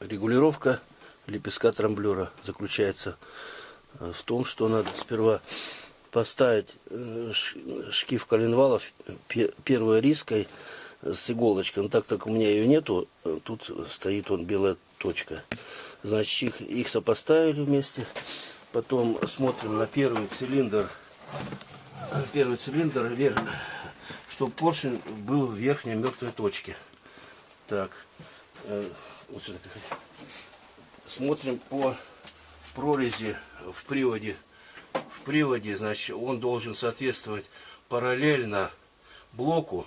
Регулировка лепестка трамблера заключается э, в том, что надо сперва поставить э, шкив коленвалов пе- первой риской с иголочкой. Но так как у меня ее нету, э, тут стоит он белая точка. Значит, их, их сопоставили вместе. Потом смотрим на первый цилиндр. Первый цилиндр вверх, чтобы поршень был в верхней мертвой точке. Так, вот сюда. Смотрим по прорези в приводе. В приводе, значит, он должен соответствовать параллельно блоку,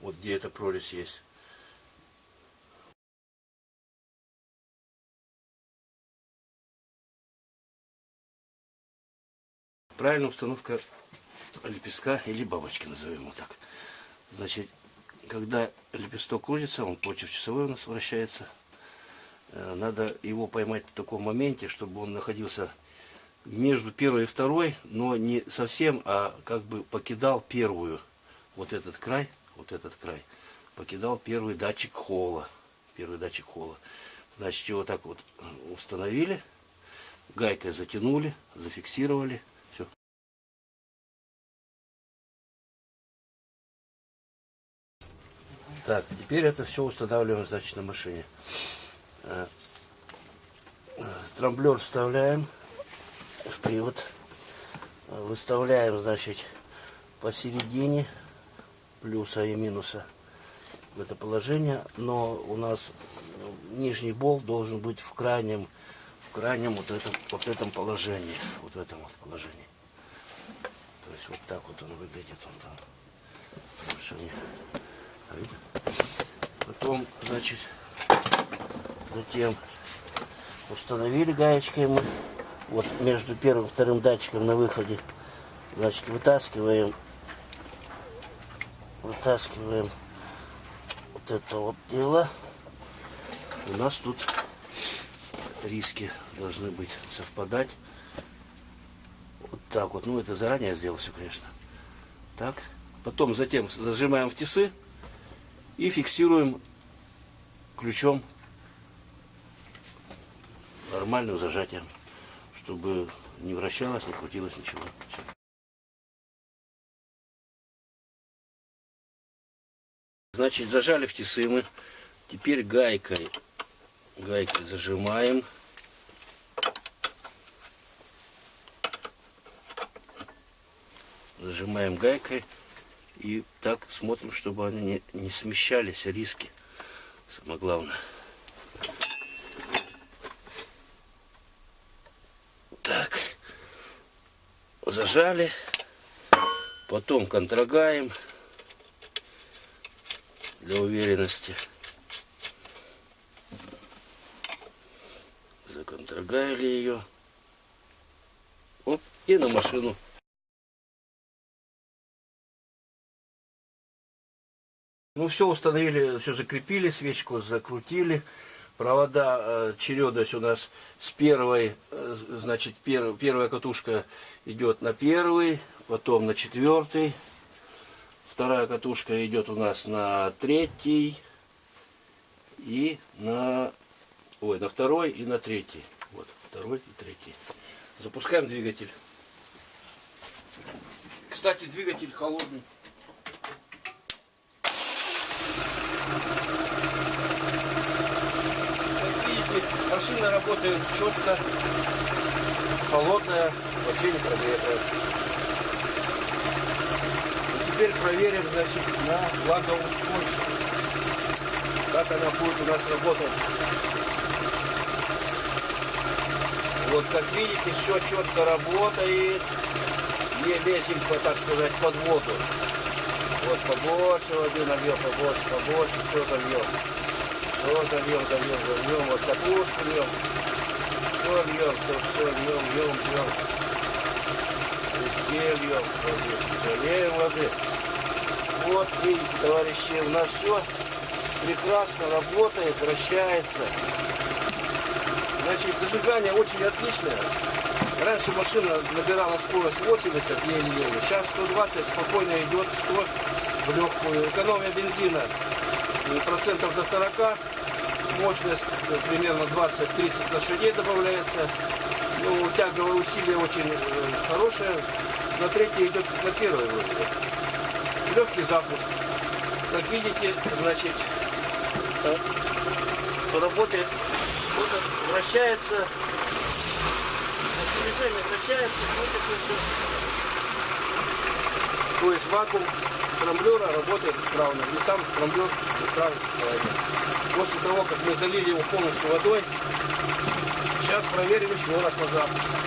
вот где эта прорезь есть. Правильная установка лепестка или бабочки, назовем его так. Значит, когда лепесток крутится, он против часовой у нас вращается. Э, Надо его поймать в таком моменте, чтобы он находился между первой и второй, но не совсем, а как бы покидал первую. Вот этот край, вот этот край, покидал первый датчик холла. Первый датчик холла. Значит, его так вот установили, гайкой затянули, зафиксировали. Все. Так, теперь это все устанавливаем, значит, на машине. Трамблер вставляем в привод. Выставляем, значит, посередине плюса и минуса в это положение. Но у нас нижний болт должен быть в крайнем, в крайнем вот этом, вот этом положении. Вот в этом вот положении. То есть вот так вот он выглядит. Он там. Видно? Потом, значит, затем установили гаечкой мы. Вот между первым и вторым датчиком на выходе. Значит, вытаскиваем, вытаскиваем вот это вот дело. У нас тут риски должны быть совпадать. Вот так вот. Ну, это заранее сделал все, конечно. Так. Потом затем зажимаем в тисы и фиксируем ключом нормальным зажатием, чтобы не вращалось, не крутилось ничего. Значит, зажали в тисы мы. Теперь гайкой, гайкой зажимаем. Зажимаем гайкой. И так смотрим, чтобы они не, не смещались, риски. Самое главное. Так. Зажали. Потом контрагаем. Для уверенности. Законтрагали ее. Оп, и на машину. Ну, все установили, все закрепили, свечку закрутили. Провода, э, чередость у нас с первой, э, значит, пер- первая катушка идет на первый, потом на четвертый. Вторая катушка идет у нас на третий и на, ой, на второй и на третий. Вот, второй и третий. Запускаем двигатель. Кстати, двигатель холодный. Как видите, машина работает четко, холодная, вообще не прогретая. Теперь проверим, значит, на влагоустойчивость. Как она будет у нас работать. Вот как видите, все четко работает. Не лезем, так сказать, под воду. Вот побольше воды нальем, побольше, побольше, все зальем. Все зальем, зальем, зальем, вот капусту льем. Все льем, все, все льем, льем, льем. Везде льем, все льем, все леем воды. Вот видите, товарищи, у нас все прекрасно работает, вращается. Значит, зажигание очень отличное. Раньше машина набирала скорость 80 еле-еле. Сейчас 120 спокойно идет 100 в легкую. Экономия бензина процентов до 40. Мощность э, примерно 20-30 лошадей добавляется. Ну, тяговое усилие очень э, хорошее. На третье идет на вроде. бы. Легкий запуск. Как видите, значит, э, работает, вот вращается, движение вращается, крутится все. То есть вакуум трамблера работает исправно. И сам трамблер исправно. После того, как мы залили его полностью водой, сейчас проверим еще раз на запуск.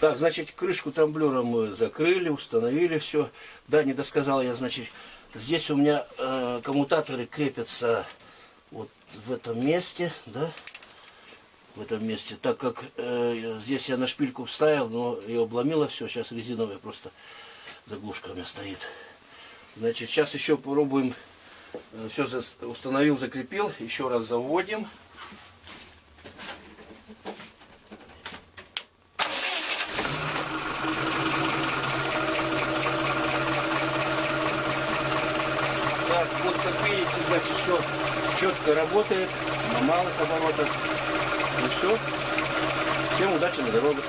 Так, значит, крышку трамблера мы закрыли, установили все. Да, не досказал я, значит, здесь у меня э, коммутаторы крепятся вот в этом месте, да, в этом месте, так как э, здесь я на шпильку вставил, но ее обломило все, сейчас резиновая просто заглушка у меня стоит. Значит, сейчас еще попробуем, все установил, закрепил, еще раз заводим. Так, вот как видите, значит, все четко работает, на малых оборотах. И все. Всем удачи на дорогах.